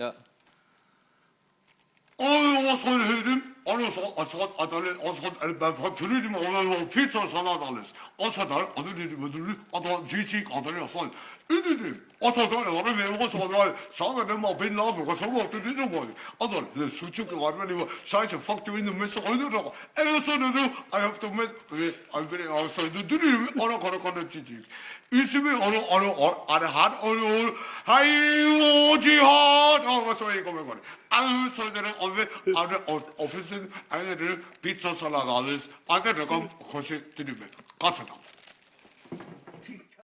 Ja. Ondan sonra söyledim. Ondan sonra Asad Adalet, Asad ben faktörüydüm. Ondan sonra Fitsa sana adalet. Asad adı dedim ödülü. Adam cicik adalet Asad. Üdüdüm. Asad var ve Asad var. Sana ne ma ben lan bu kasam oldu dedim var. Adam ne suçuk var benim. Şayse faktörüydüm mesela oynuyor ama. En son dedim. Ayakta mes ve alberi Asad'ı dürüyorum. Ara kara kara cicik. Üsümü onu onu onu her onu hayır cihan. 서는 I have to miss I'm very also do do 어느 거는 거는 지지. 있으면 어느 어느 어느 한 어느 하이오 지하 저거 이거 뭐 거래. 아유 소리들은 어느 어느 오피스 아니들 피자 살라가스 아까 조금 거시 드리면 가서